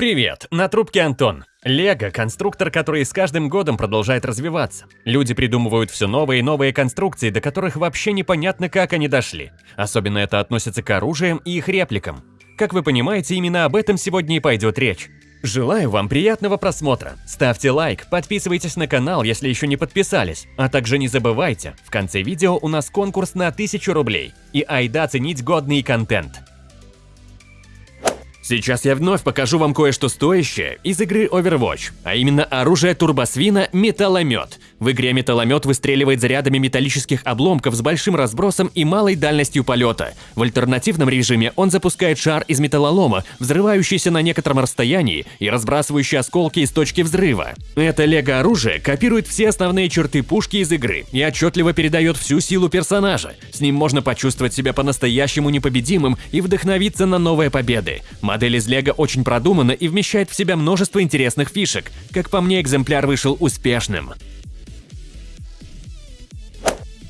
Привет, на трубке Антон. Лего – конструктор, который с каждым годом продолжает развиваться. Люди придумывают все новые и новые конструкции, до которых вообще непонятно, как они дошли. Особенно это относится к оружиям и их репликам. Как вы понимаете, именно об этом сегодня и пойдет речь. Желаю вам приятного просмотра. Ставьте лайк, подписывайтесь на канал, если еще не подписались. А также не забывайте, в конце видео у нас конкурс на 1000 рублей. И айда ценить годный контент. Сейчас я вновь покажу вам кое-что стоящее из игры Overwatch, а именно оружие турбосвина Металломет. В игре Металломет выстреливает зарядами металлических обломков с большим разбросом и малой дальностью полета. В альтернативном режиме он запускает шар из металлолома, взрывающийся на некотором расстоянии и разбрасывающий осколки из точки взрыва. Это лего-оружие копирует все основные черты пушки из игры и отчетливо передает всю силу персонажа. С ним можно почувствовать себя по-настоящему непобедимым и вдохновиться на новые победы. Модель из Лего очень продумана и вмещает в себя множество интересных фишек. Как по мне, экземпляр вышел успешным.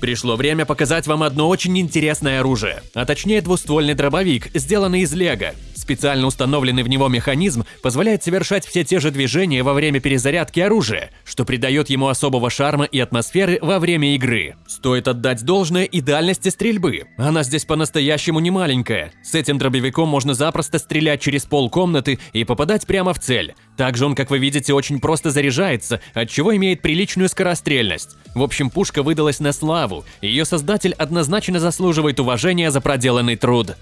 Пришло время показать вам одно очень интересное оружие, а точнее двуствольный дробовик, сделанный из лего. Специально установленный в него механизм позволяет совершать все те же движения во время перезарядки оружия, что придает ему особого шарма и атмосферы во время игры. Стоит отдать должное и дальности стрельбы. Она здесь по-настоящему не маленькая. С этим дробовиком можно запросто стрелять через пол комнаты и попадать прямо в цель. Также он, как вы видите, очень просто заряжается, от чего имеет приличную скорострельность. В общем, пушка выдалась на славу, и ее создатель однозначно заслуживает уважения за проделанный труд.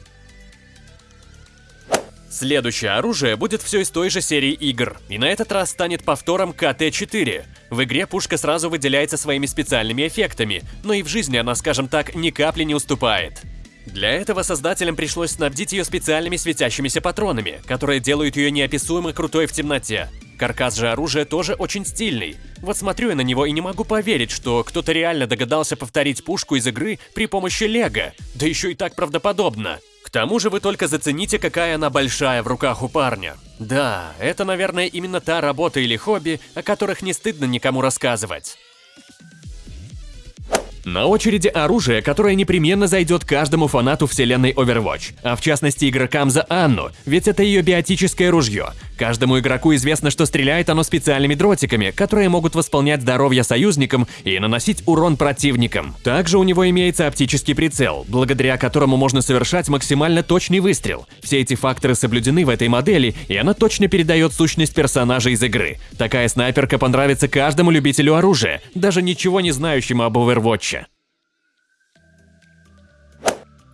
Следующее оружие будет все из той же серии игр, и на этот раз станет повтором КТ-4. В игре пушка сразу выделяется своими специальными эффектами, но и в жизни она, скажем так, ни капли не уступает. Для этого создателям пришлось снабдить ее специальными светящимися патронами, которые делают ее неописуемо крутой в темноте. Каркас же оружия тоже очень стильный. Вот смотрю я на него и не могу поверить, что кто-то реально догадался повторить пушку из игры при помощи лего, да еще и так правдоподобно. К тому же вы только зацените, какая она большая в руках у парня. Да, это, наверное, именно та работа или хобби, о которых не стыдно никому рассказывать. На очереди оружие, которое непременно зайдет каждому фанату вселенной Overwatch, а в частности игрокам за Анну, ведь это ее биотическое ружье. Каждому игроку известно, что стреляет оно специальными дротиками, которые могут восполнять здоровье союзникам и наносить урон противникам. Также у него имеется оптический прицел, благодаря которому можно совершать максимально точный выстрел. Все эти факторы соблюдены в этой модели, и она точно передает сущность персонажа из игры. Такая снайперка понравится каждому любителю оружия, даже ничего не знающему об Overwatch.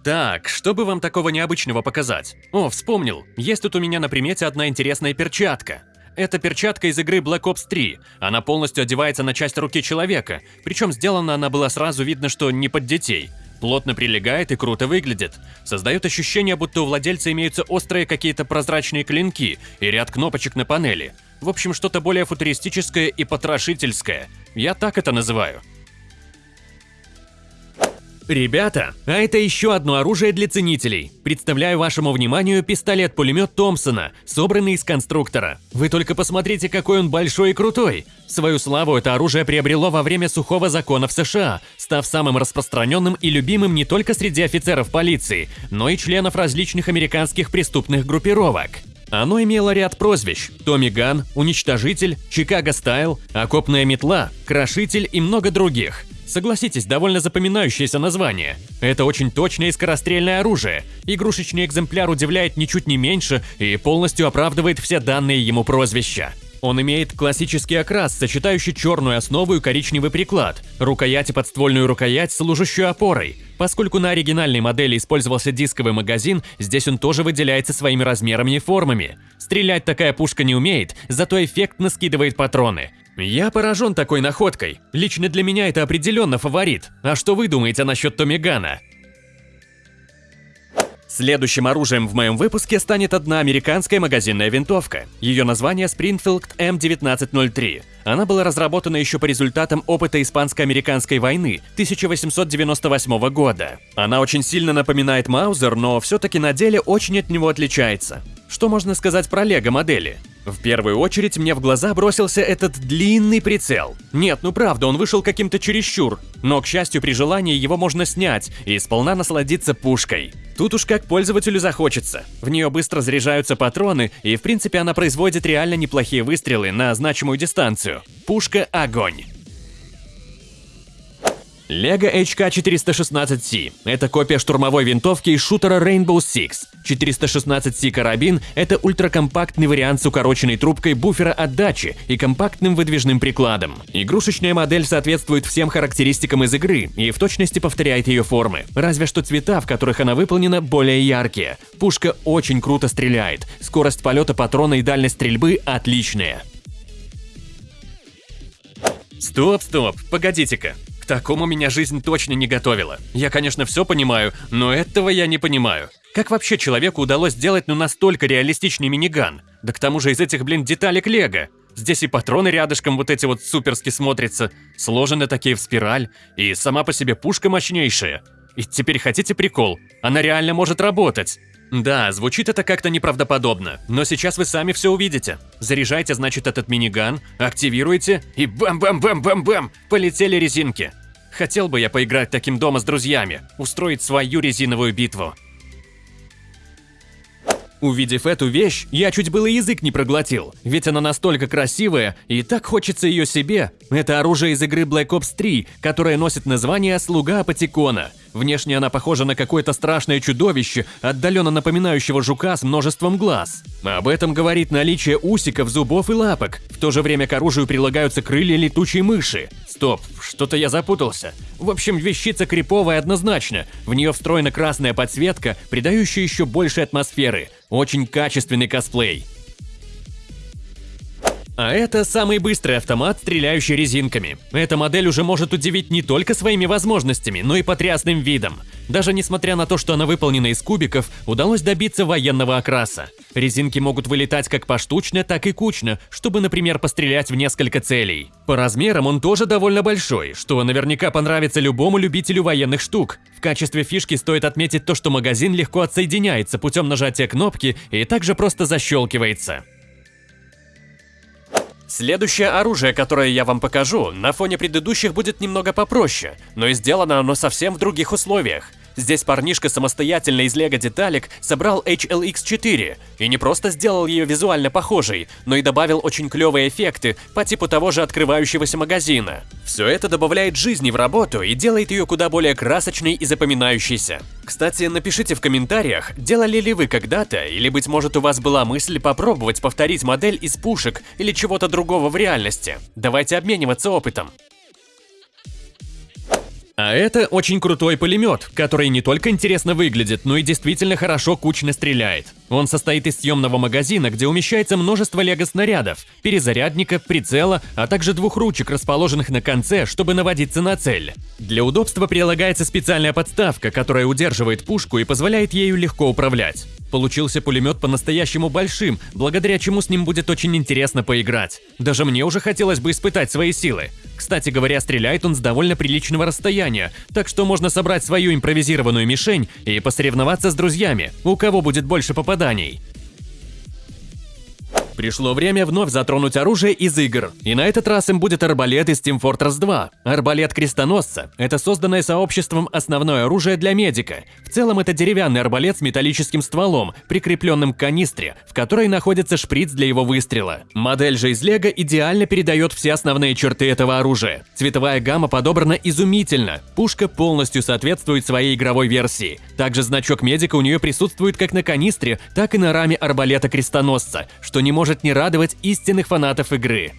Так, что бы вам такого необычного показать? О, вспомнил, есть тут у меня на примете одна интересная перчатка. Это перчатка из игры Black Ops 3. Она полностью одевается на часть руки человека, причем сделана она была сразу видно, что не под детей. Плотно прилегает и круто выглядит. Создает ощущение, будто у владельца имеются острые какие-то прозрачные клинки и ряд кнопочек на панели. В общем, что-то более футуристическое и потрошительское. Я так это называю. Ребята, а это еще одно оружие для ценителей. Представляю вашему вниманию пистолет-пулемет Томпсона, собранный из конструктора. Вы только посмотрите, какой он большой и крутой. Свою славу это оружие приобрело во время сухого закона в США, став самым распространенным и любимым не только среди офицеров полиции, но и членов различных американских преступных группировок. Оно имело ряд прозвищ – Томми Ган, Уничтожитель, Чикаго Стайл, Окопная метла, Крошитель и много других. Согласитесь, довольно запоминающееся название. Это очень точное и скорострельное оружие. Игрушечный экземпляр удивляет ничуть не меньше и полностью оправдывает все данные ему прозвища. Он имеет классический окрас, сочетающий черную основу и коричневый приклад, рукоять и подствольную рукоять, служащую опорой. Поскольку на оригинальной модели использовался дисковый магазин, здесь он тоже выделяется своими размерами и формами. Стрелять такая пушка не умеет, зато эффектно скидывает патроны. Я поражен такой находкой. Лично для меня это определенно фаворит. А что вы думаете насчет Томигана? Следующим оружием в моем выпуске станет одна американская магазинная винтовка. Ее название Springfield M1903. Она была разработана еще по результатам опыта Испанско-американской войны 1898 года. Она очень сильно напоминает Маузер, но все-таки на деле очень от него отличается. Что можно сказать про лего модели? В первую очередь мне в глаза бросился этот длинный прицел. Нет, ну правда, он вышел каким-то чересчур, но, к счастью, при желании его можно снять и сполна насладиться пушкой. Тут уж как пользователю захочется. В нее быстро заряжаются патроны, и в принципе она производит реально неплохие выстрелы на значимую дистанцию. Пушка – огонь. Лего HK416C – это копия штурмовой винтовки из шутера Rainbow Six. 416C карабин – это ультракомпактный вариант с укороченной трубкой буфера отдачи и компактным выдвижным прикладом. Игрушечная модель соответствует всем характеристикам из игры и в точности повторяет ее формы, разве что цвета, в которых она выполнена, более яркие. Пушка очень круто стреляет, скорость полета патрона и дальность стрельбы отличные. Стоп, стоп, погодите-ка. К такому меня жизнь точно не готовила. Я, конечно, все понимаю, но этого я не понимаю. Как вообще человеку удалось сделать ну настолько реалистичный миниган? Да к тому же из этих, блин, деталек лего. Здесь и патроны рядышком вот эти вот суперски смотрятся, сложены такие в спираль, и сама по себе пушка мощнейшая. И теперь хотите прикол? Она реально может работать. Да, звучит это как-то неправдоподобно, но сейчас вы сами все увидите. Заряжайте, значит, этот миниган, активируйте и бам-бам-бам-бам-бам, полетели резинки. Хотел бы я поиграть таким дома с друзьями, устроить свою резиновую битву. Увидев эту вещь, я чуть было язык не проглотил, ведь она настолько красивая, и так хочется ее себе. Это оружие из игры Black Ops 3, которое носит название «Слуга Апатикона». Внешне она похожа на какое-то страшное чудовище, отдаленно напоминающего жука с множеством глаз. Об этом говорит наличие усиков, зубов и лапок. В то же время к оружию прилагаются крылья летучей мыши. Стоп, что-то я запутался. В общем, вещица криповая однозначно. В нее встроена красная подсветка, придающая еще больше атмосферы. Очень качественный косплей. А это самый быстрый автомат, стреляющий резинками. Эта модель уже может удивить не только своими возможностями, но и потрясным видом. Даже несмотря на то, что она выполнена из кубиков, удалось добиться военного окраса. Резинки могут вылетать как поштучно, так и кучно, чтобы, например, пострелять в несколько целей. По размерам он тоже довольно большой, что наверняка понравится любому любителю военных штук. В качестве фишки стоит отметить то, что магазин легко отсоединяется путем нажатия кнопки и также просто защелкивается. Следующее оружие, которое я вам покажу, на фоне предыдущих будет немного попроще, но и сделано оно совсем в других условиях. Здесь парнишка самостоятельно из лего деталек собрал HLX4 и не просто сделал ее визуально похожей, но и добавил очень клевые эффекты по типу того же открывающегося магазина. Все это добавляет жизни в работу и делает ее куда более красочной и запоминающейся. Кстати, напишите в комментариях, делали ли вы когда-то, или быть может у вас была мысль попробовать повторить модель из пушек или чего-то другого в реальности. Давайте обмениваться опытом. А это очень крутой пулемет, который не только интересно выглядит, но и действительно хорошо кучно стреляет. Он состоит из съемного магазина, где умещается множество лего-снарядов, перезарядника, прицела, а также двух ручек, расположенных на конце, чтобы наводиться на цель. Для удобства прилагается специальная подставка, которая удерживает пушку и позволяет ею легко управлять. Получился пулемет по-настоящему большим, благодаря чему с ним будет очень интересно поиграть. Даже мне уже хотелось бы испытать свои силы. Кстати говоря, стреляет он с довольно приличного расстояния, так что можно собрать свою импровизированную мишень и посоревноваться с друзьями, у кого будет больше попаданий страданий. Пришло время вновь затронуть оружие из игр, и на этот раз им будет арбалет из Team Fortress 2. Арбалет крестоносца – это созданное сообществом основное оружие для медика. В целом это деревянный арбалет с металлическим стволом, прикрепленным к канистре, в которой находится шприц для его выстрела. Модель же из лего идеально передает все основные черты этого оружия. Цветовая гамма подобрана изумительно, пушка полностью соответствует своей игровой версии. Также значок медика у нее присутствует как на канистре, так и на раме арбалета крестоносца, что не может может не радовать истинных фанатов игры.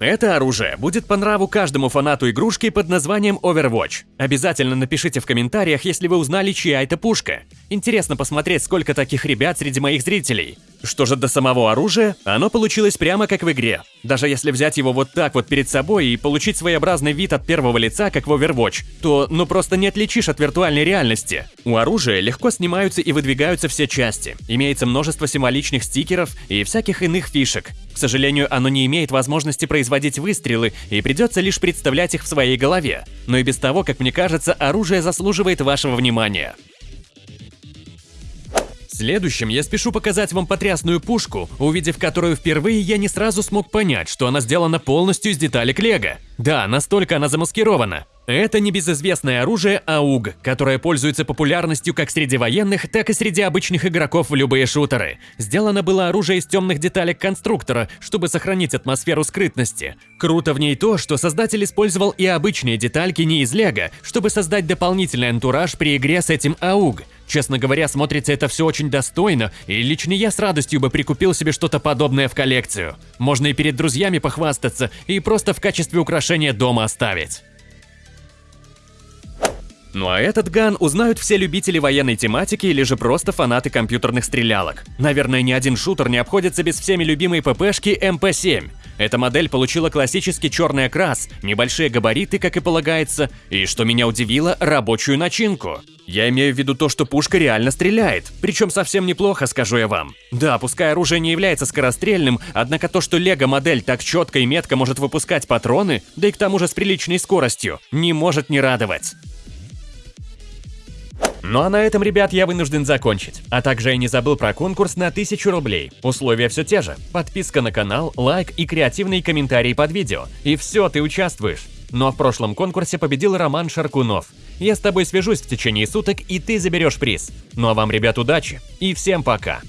Это оружие будет по нраву каждому фанату игрушки под названием Overwatch. Обязательно напишите в комментариях, если вы узнали, чья это пушка. Интересно посмотреть, сколько таких ребят среди моих зрителей. Что же до самого оружия, оно получилось прямо как в игре. Даже если взять его вот так вот перед собой и получить своеобразный вид от первого лица, как в Overwatch, то ну просто не отличишь от виртуальной реальности. У оружия легко снимаются и выдвигаются все части. Имеется множество символичных стикеров и всяких иных фишек. К сожалению, оно не имеет возможности производить выстрелы и придется лишь представлять их в своей голове. Но и без того, как мне кажется, оружие заслуживает вашего внимания. Следующим я спешу показать вам потрясную пушку, увидев которую впервые, я не сразу смог понять, что она сделана полностью из деталек лего. Да, настолько она замаскирована. Это небезызвестное оружие АУГ, которое пользуется популярностью как среди военных, так и среди обычных игроков в любые шутеры. Сделано было оружие из темных деталек конструктора, чтобы сохранить атмосферу скрытности. Круто в ней то, что создатель использовал и обычные детальки не из лего, чтобы создать дополнительный антураж при игре с этим АУГ. Честно говоря, смотрится это все очень достойно, и лично я с радостью бы прикупил себе что-то подобное в коллекцию. Можно и перед друзьями похвастаться, и просто в качестве украшения дома оставить. Ну а этот ган узнают все любители военной тематики или же просто фанаты компьютерных стрелялок. Наверное, ни один шутер не обходится без всеми любимой ППшки МП-7. Эта модель получила классический черный окрас, небольшие габариты, как и полагается, и, что меня удивило, рабочую начинку. Я имею в виду то, что пушка реально стреляет, причем совсем неплохо, скажу я вам. Да, пускай оружие не является скорострельным, однако то, что лего-модель так четко и метко может выпускать патроны, да и к тому же с приличной скоростью, не может не радовать. Ну а на этом, ребят, я вынужден закончить. А также я не забыл про конкурс на 1000 рублей. Условия все те же. Подписка на канал, лайк и креативные комментарии под видео. И все, ты участвуешь. Но в прошлом конкурсе победил Роман Шаркунов. Я с тобой свяжусь в течение суток, и ты заберешь приз. Ну а вам, ребят, удачи. И всем пока.